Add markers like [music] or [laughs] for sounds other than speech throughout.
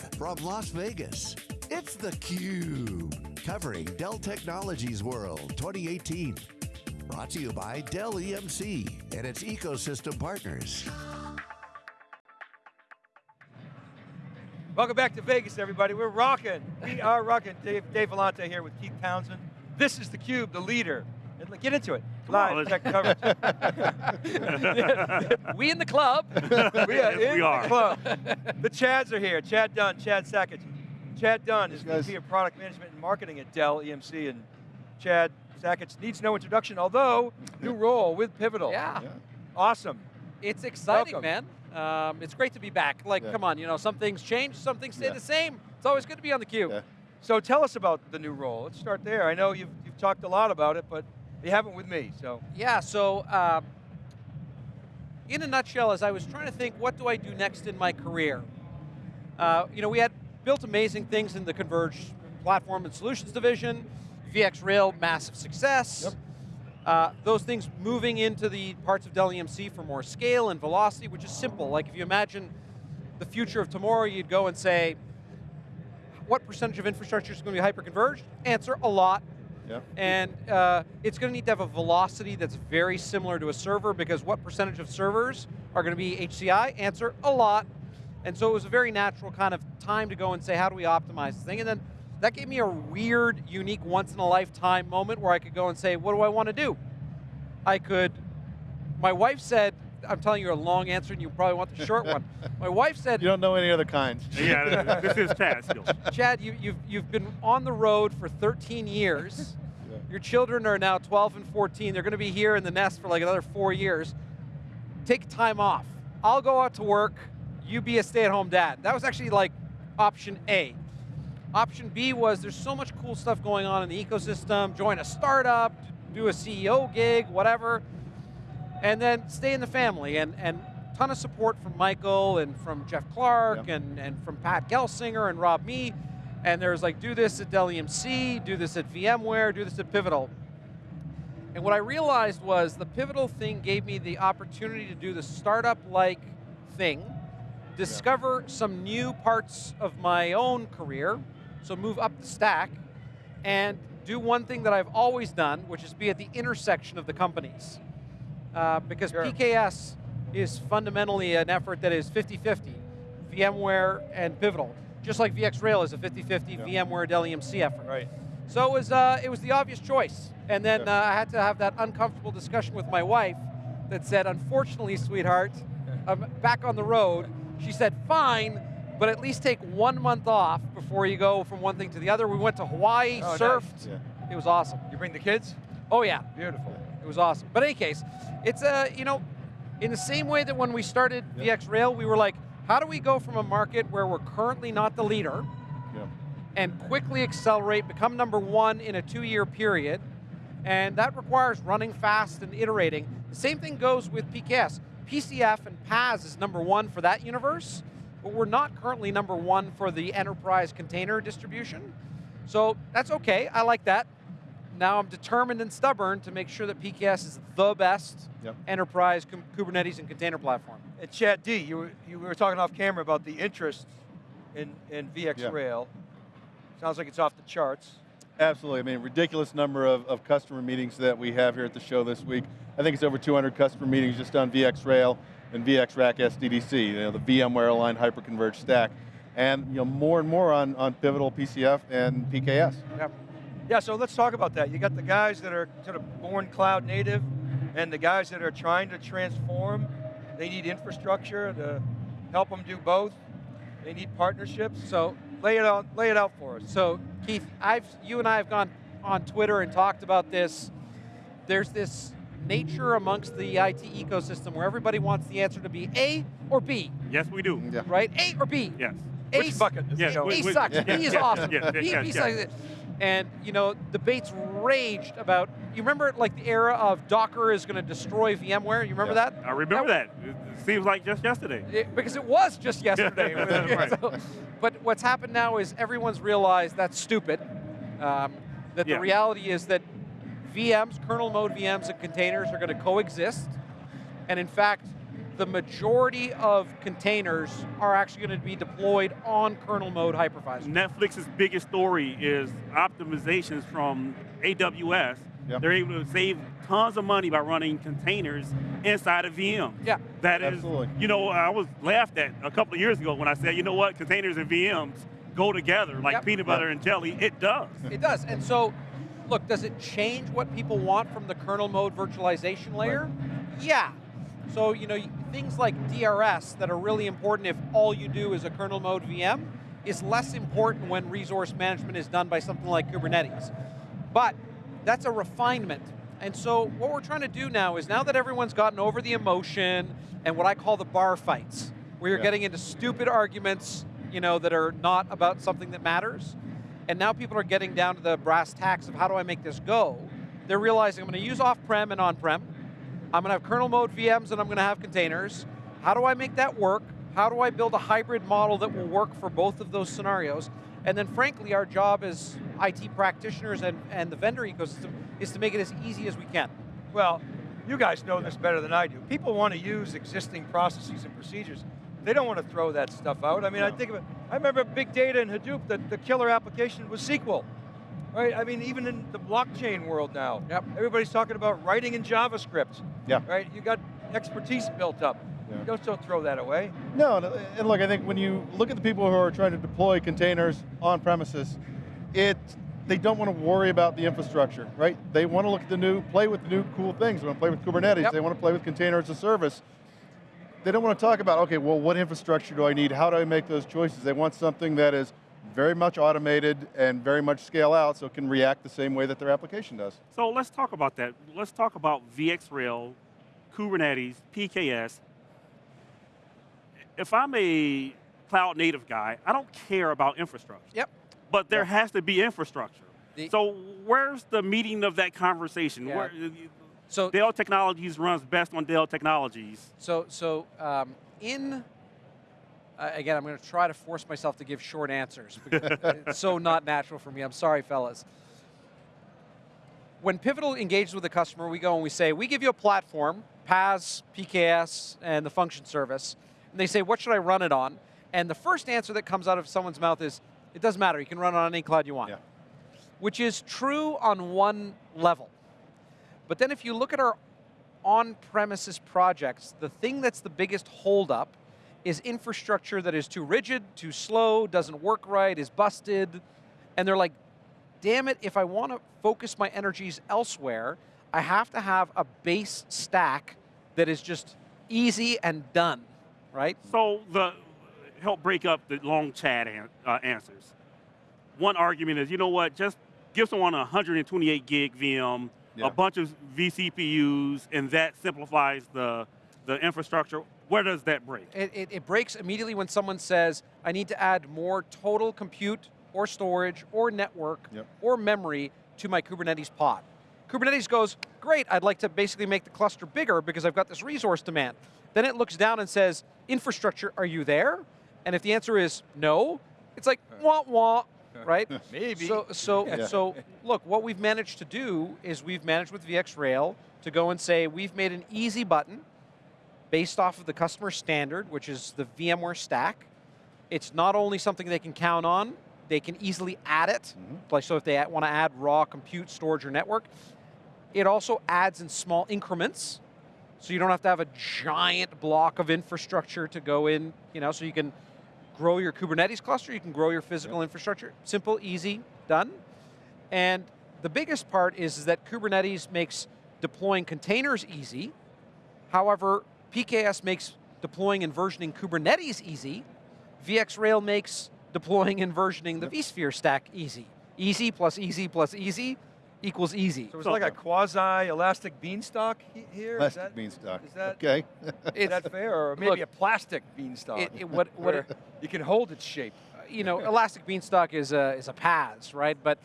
Live from Las Vegas, it's theCUBE. Covering Dell Technologies World 2018. Brought to you by Dell EMC and its ecosystem partners. Welcome back to Vegas, everybody. We're rocking. We are rocking. Dave, Dave Vellante here with Keith Townsend. This is theCUBE, the leader. And get into it. Live tech [laughs] coverage. [laughs] we in the club. we are in we are. the club. The Chads are here. Chad Dunn, Chad Sakac. Chad Dunn is VP of Product Management and Marketing at Dell EMC, and Chad Sakac needs no introduction, although new role with Pivotal. Yeah. Yeah. Awesome. It's exciting, Welcome. man. Um, it's great to be back. Like, Yeah. come on, you know, some things change, some things stay Yeah. the same. It's always good to be on the cube. Yeah. So tell us about the new role. Let's start there. I know you've, you've talked a lot about it, but you haven't with me, so. Yeah, so um, in a nutshell, as I was trying to think, what do I do next in my career? Uh, you know, we had built amazing things in the Converge platform and solutions division, VxRail, massive success. Yep. Uh, those things moving into the parts of Dell EMC for more scale and velocity, which is simple. Like if you imagine the future of tomorrow, you'd go and say, what percentage of infrastructure is going to be hyper-converged? Answer, a lot. Yeah. And uh, it's going to need to have a velocity that's very similar to a server because what percentage of servers are going to be HCI? Answer, a lot. And so it was a very natural kind of time to go and say, how do we optimize this thing? And then that gave me a weird, unique, once in a lifetime moment where I could go and say, what do I want to do? I could, my wife said, I'm telling you a long answer and you probably want the short one. [laughs] My wife said, You don't know any other kinds. [laughs] yeah, this is Chad still. Chad, you, you've, you've been on the road for 13 years. [laughs] Yeah. Your children are now 12 and 14. They're going to be here in the nest for like another four years. Take time off. I'll go out to work. You be a stay-at-home dad. That was actually like option A. Option B was there's so much cool stuff going on in the ecosystem. Join a startup, do a CEO gig, whatever, and then stay in the family. And and ton of support from Michael and from Jeff Clarke Yep. and and from Pat Gelsinger and Rob Mee. And there's like do this at Dell EMC, do this at VMware, do this at Pivotal. And what I realized was the Pivotal thing gave me the opportunity to do the startup-like thing, discover some new parts of my own career, so move up the stack, and do one thing that I've always done, which is be at the intersection of the companies. Uh, because Sure. PKS is fundamentally an effort that is 50-50, VMware and Pivotal. Just like VxRail is a 50-50 Yeah. VMware Dell EMC effort. Right. So it was, uh, it was the obvious choice. And then uh, I had to have that uncomfortable discussion with my wife that said, unfortunately, sweetheart, [laughs] I'm back on the road. She said, fine, but at least take one month off before you go from one thing to the other. We went to Hawaii, Oh, nice. surfed. Yeah. It was awesome. You bring the kids? Oh yeah, Beautiful. It was awesome. But in any case, it's a, you know, in the same way that when we started Yeah. VxRail, we were like, how do we go from a market where we're currently not the leader Yeah. and quickly accelerate, become number one in a two-year period, and that requires running fast and iterating. The same thing goes with PKS. PCF and PAS is number one for that universe, but we're not currently number one for the enterprise container distribution. So that's okay, I like that. Now I'm determined and stubborn to make sure that PKS is the best Yep. enterprise Kubernetes and container platform. And Chad D, you were, you were talking off camera about the interest in, in VxRail. Sounds like it's off the charts. Absolutely. I mean, ridiculous number of, of customer meetings that we have here at the show this week. I think it's over 200 customer meetings just on VxRail and VxRack SDDC, you know, the VMware aligned hyperconverged stack. And you know, more and more on, on Pivotal PCF and PKS. Yep. Yeah, so let's talk about that. You got the guys that are sort of born cloud native, and the guys that are trying to transform. They need infrastructure to help them do both. They need partnerships. So Lay it out, lay it out for us. So Keith, I've you and I have gone on Twitter and talked about this. There's this nature amongst the IT ecosystem where everybody wants the answer to be A or B, Yes, we do. Yeah. right? A or B. Yes. A, Which bucket? is Yes, it going? A we- we- sucks. yeah, B is yeah, awesome. yeah, yeah, B, yeah, B yeah. sucks. And you know, debates raged about. You remember like the era of Docker is going to destroy VMware. You remember Yeah. that? I remember that. It it seems like just yesterday. It- because it was just yesterday. [laughs] Right. [laughs] So- but what's happened now is everyone's realized that's stupid. Um, that Yeah. the reality is that VMs, kernel mode VMs and containers are going to coexist. And in fact, the majority of containers are actually going to be deployed on kernel mode hypervisor. Netflix's biggest story is optimizations from AWS. Yep. They're able to save tons of money by running containers inside of VMs. Yeah. That is, Absolutely. you know, I was laughed at a couple of years ago when I said, you know what, containers and VMs go together like Yep. peanut butter and jelly. It does. It does. And so, look, does it change what people want from the kernel mode virtualization layer? Yeah. So, you know, things like DRS that are really important if all you do is a kernel mode VM is less important when resource management is done by something like Kubernetes. But that's a refinement. And so what we're trying to do now is now that everyone's gotten over the emotion and what I call the bar fights, where you're Yeah. getting into stupid arguments, you know, that are not about something that matters, and now people are getting down to the brass tacks of how do I make this go, they're realizing I'm going to use off-prem and on-prem, I'm going to have kernel mode VMs and I'm going to have containers. How do I make that work? How do I build a hybrid model that will work for both of those scenarios? And then frankly, our job as IT practitioners and, and the vendor ecosystem is to make it as easy as we can. Well, you guys know this better than I do. People want to use existing processes and procedures. They don't want to throw that stuff out. I mean, I think of it, I remember big data in Hadoop, the, the killer application was SQL. Right, I mean, even in the blockchain world now, Yep. everybody's talking about writing in JavaScript. Yeah. Right, you got expertise built up. Yeah. Don't, don't throw that away. No, and- and look, I think when you look at the people who are trying to deploy containers on premises, it they don't want to worry about the infrastructure, right? They want to look at the new, play with the new cool things. They want to play with Kubernetes. Yep. They want to play with container as a service. They don't want to talk about, okay, well, what infrastructure do I need? How do I make those choices? They want something that is very much automated and very much scale out so it can react the same way that their application does. So let's talk about that. Let's talk about VxRail, Kubernetes, PKS. If I'm a cloud native guy, I don't care about infrastructure. Yep. But there has to be infrastructure. The- so where's the meeting of that conversation? Yeah. Where, So Dell Technologies runs best on Dell Technologies. So, so um, in uh, again, I'm going to try to force myself to give short answers [laughs] it's so not natural for me. I'm sorry, fellas. When Pivotal engages with a customer, we go and we say, we give you a platform, PaaS, PKS, and the function service, and they say, what should I run it on? And the first answer that comes out of someone's mouth is, it doesn't matter. You can run it on any cloud you want, Yeah. which is true on one level. But then if you look at our on-premises projects, the thing that's the biggest holdup is infrastructure that is too rigid, too slow, doesn't work right, is busted, and they're like, damn it, if I want to focus my energies elsewhere, I have to have a base stack that is just easy and done, right? So the help break up the long chat an, uh, answers. One argument is, you know what? Just give someone a 128 gig VM, Yeah. a bunch of vCPUs, and that simplifies the the infrastructure. Where does that break? It, it, it breaks immediately when someone says, I need to add more total compute or storage or network Yep. or memory to my Kubernetes pod. Kubernetes goes, great, I'd like to basically make the cluster bigger because I've got this resource demand. Then it looks down and says, infrastructure, are you there? And if the answer is no, it's like, wah, wah, right? [laughs] Maybe. So, so, [laughs] Yeah. so look, what we've managed to do is we've managed with VxRail to go and say we've made an easy button based off of the customer standard, which is the VMware stack. It's not only something they can count on, they can easily add it. Mm-hmm. Like so if they want to add raw compute, storage, or network. It also adds in small increments. So you don't have to have a giant block of infrastructure to go in, you know, so you can grow your Kubernetes cluster, you can grow your physical infrastructure. Simple, easy, done. And the biggest part is, is that Kubernetes makes deploying containers easy. However, PKS makes deploying and versioning Kubernetes easy. VxRail makes deploying and versioning the vSphere stack easy. Easy plus easy plus easy equals easy. So it's like a quasi-elastic beanstalk here? here? Is Plastic that- beanstalk. is that- okay? [laughs] Is that fair, or maybe Look, a plastic beanstalk? it- it- what- what [laughs] where you can hold its shape. Uh, you know, Elastic Beanstalk is a, is a PaaS, right? But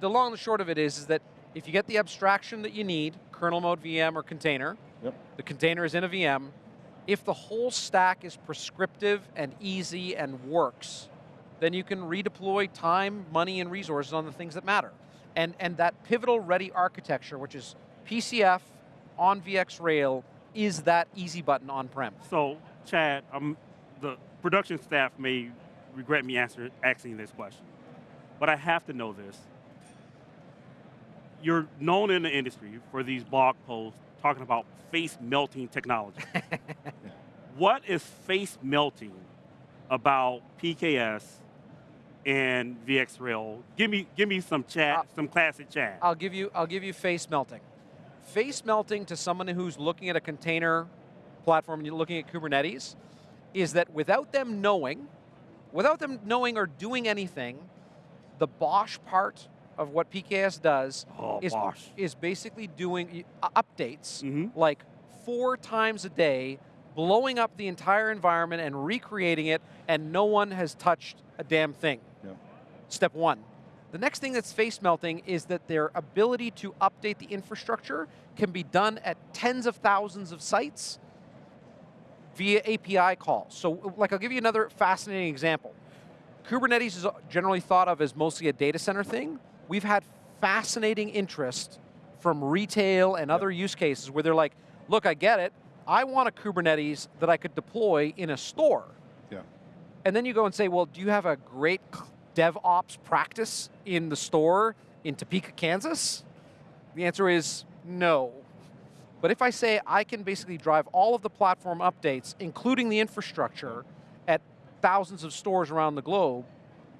the long and the short of it is, is that if you get the abstraction that you need, kernel mode VM or container, Yep. the container is in a VM, if the whole stack is prescriptive and easy and works, then you can redeploy time, money, and resources on the things that matter. And, and that pivotal ready architecture, which is PCF on VxRail is that easy button on-prem? So, Chad, um, the production staff may regret me answer, asking this question, but I have to know this. You're known in the industry for these blog posts talking about face melting technology. [laughs] what is face melting about PKS and VxRail? Give me, give me some chat, Uh, some classic chat. I'll give you I'll give you face melting. Face melting to someone who's looking at a container platform and you're looking at Kubernetes is that without them knowing, without them knowing or doing anything, the BOSH part of what PKS does Oh, is, is basically doing uh, updates Mhm. like four times a day, blowing up the entire environment and recreating it, and no one has touched a damn thing. Yep. Step one. The next thing that's face melting is that their ability to update the infrastructure can be done at tens of thousands of sites via API calls. So like I'll give you another fascinating example. Kubernetes is generally thought of as mostly a data center thing. We've had fascinating interest from retail and other use cases where they're like, look, I get it. I want a Kubernetes that I could deploy in a store. Yeah. And then you go and say, well, do you have a great DevOps practice in the store in Topeka, Kansas? The answer is no. But if I say I can basically drive all of the platform updates, including the infrastructure, at thousands of stores around the globe,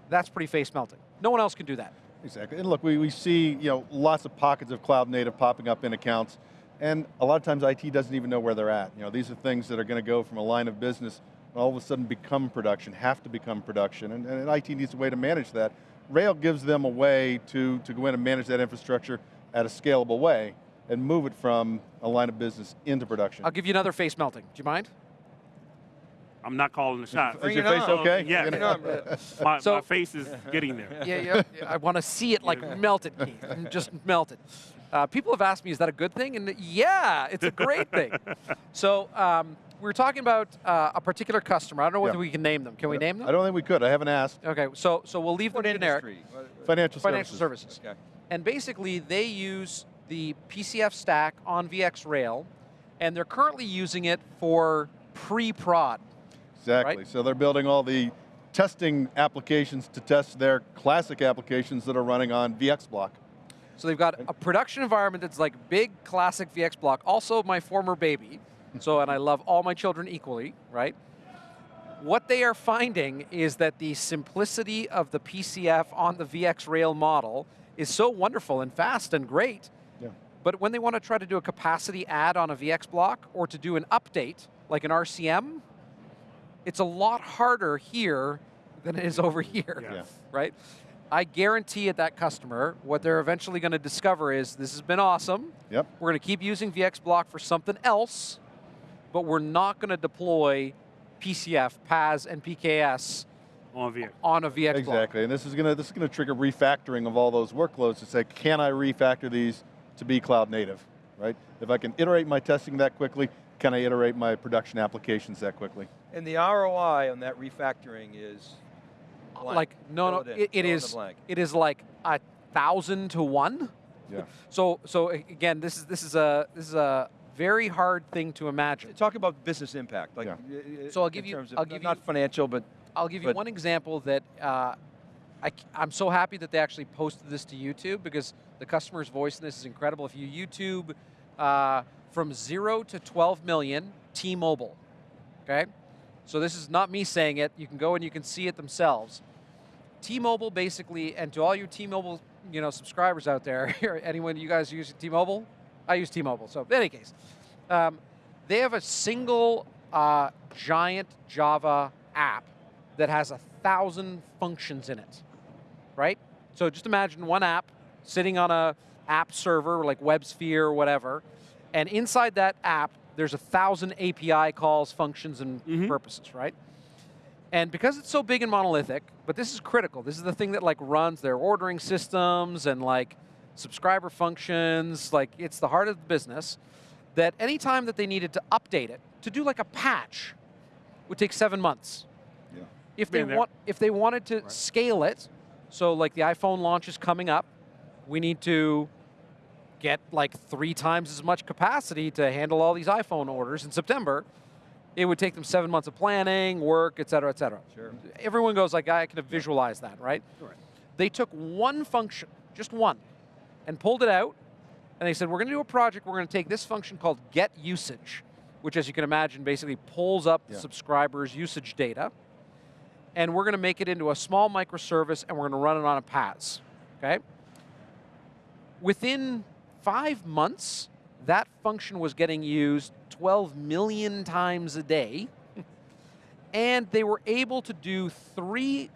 that's pretty face melting. No one else can do that. Exactly, and look, we, we see you know lots of pockets of cloud native popping up in accounts, and a lot of times IT doesn't even know where they're at. You know, these are things that are going to go from a line of business and all of a sudden become production, have to become production, and, and IT needs a way to manage that. Rail gives them a way to, to go in and manage that infrastructure at a scalable way and move it from a line of business into production. I'll give you another face melting. Do you mind? I'm not calling the shots. Is Bring your face okay? Yeah. You Bring know? it on. My, So- my face is getting there. yeah, yeah, yeah, I want to see it like melted, Keith. [laughs] Just melted. Uh, people have asked me, is that a good thing? And yeah, it's a great thing. [laughs] So um, we were talking about uh, a particular customer. I don't know whether Yeah. we can name them. Can we name them? I don't think we could, I haven't asked. Okay, so so we'll leave What them generic. industry? What- Financial, Financial services. services. Okay. And basically, they use the PCF stack on VxRail, and they're currently using it for pre-prod. Exactly. Right? So they're building all the testing applications to test their classic applications that are running on VxBlock. So they've got a production environment that's like big classic VxBlock, also my former baby. So, and I love all my children equally, right? What they are finding is that the simplicity of the PCF on the VxRail model is so wonderful and fast and great. Yeah. But when they want to try to do a capacity add on a VxBlock or to do an update, like an RCM, it's a lot harder here than it is over here Yeah. Yeah. right? I guarantee at that customer, what they're eventually going to discover is this has been awesome. Yep. We're going to keep using VxBlock for something else, but we're not going to deploy PCF, PAS, and PKS On a VX. on a VxBlock. Exactly, and this is going to this is going to trigger refactoring of all those workloads to say, can I refactor these to be cloud native, right? If I can iterate my testing that quickly, can I iterate my production applications that quickly? And the ROI on that refactoring is blank. Like no, no, Fill it in. it, it Fill in the is blank. it is like a thousand to one. Yeah. So so again, this is this is a this is a very hard thing to imagine. Talk about business impact. Like, Yeah. uh, So I'll give you- of- I'll give not you- financial, but I'll give you But- one example that uh, I, am so happy that they actually posted this to YouTube because the customer's voice in this is incredible. If you YouTube uh, from zero to 12 million, T-Mobile, okay? So this is not me saying it. You can go and you can see it themselves. T-Mobile basically, and to all you T-Mobile, you know, subscribers out there, [laughs] anyone you guys use T-Mobile? I use T-Mobile. So in any case, um, they have a single uh, giant Java app that has a thousand functions in it, right? So just imagine one app sitting on a app server like WebSphere or whatever, and inside that app, there's a thousand API calls, functions, and Mhm. purposes, right? And because it's so big and monolithic, but this is critical. This is the thing that like runs their ordering systems and like subscriber functions. Like it's the heart of the business. That anytime that they needed to update it to do like a patch, would take seven months. Yeah. If they want, if they wanted to scale it, so like the iPhone launch is coming up, we need to get like three times as much capacity to handle all these iPhone orders in September, it would take them seven months of planning, work, et cetera, et cetera. Sure. Everyone goes like, I can visualize that, right? Correct. They took one function, just one, and pulled it out, and they said, we're going to do a project, we're going to take this function called get usage, which as you can imagine basically pulls up the Yeah. subscriber's usage data, and we're going to make it into a small microservice and we're going to run it on a PaaS, okay? Within five months, that function was getting used 12 million times a day, [laughs] and they were able to do three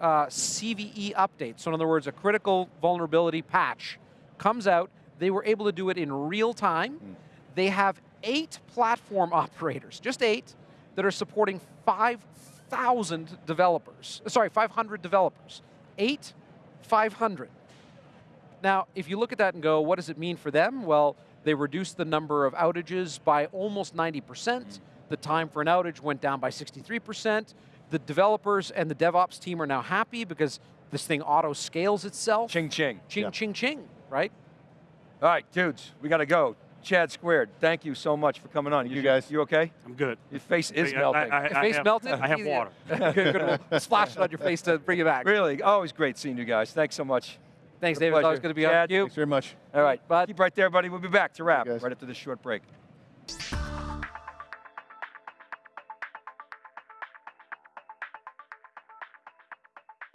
uh, CVE updates. So in other words, a critical vulnerability patch comes out. They were able to do it in real time. They have eight platform [laughs] operators, just eight, that are supporting 5,000 developers. Sorry, 500 developers. Eight, 500. Now, if you look at that and go, what does it mean for them? Well, they reduced the number of outages by almost 90%. The time for an outage went down by 63%. The developers and the DevOps team are now happy because this thing auto scales itself. Ching ching. ching, Yeah. ching, ching, right? All right, dudes, we got to go. Chad Squared, thank you so much for coming on. Thank you, guys. You okay? I'm good. Your face is I- I- melting. I- Your face have- melted? I have water. [laughs] good, good. We'll splash it on your face to bring you back. really, always great seeing you guys. Thanks so much. Thanks, David. It's always good to be on Chad, with you. Thanks very much. All right, Bud. keep right there, buddy. We'll be back to wrap right after this short break.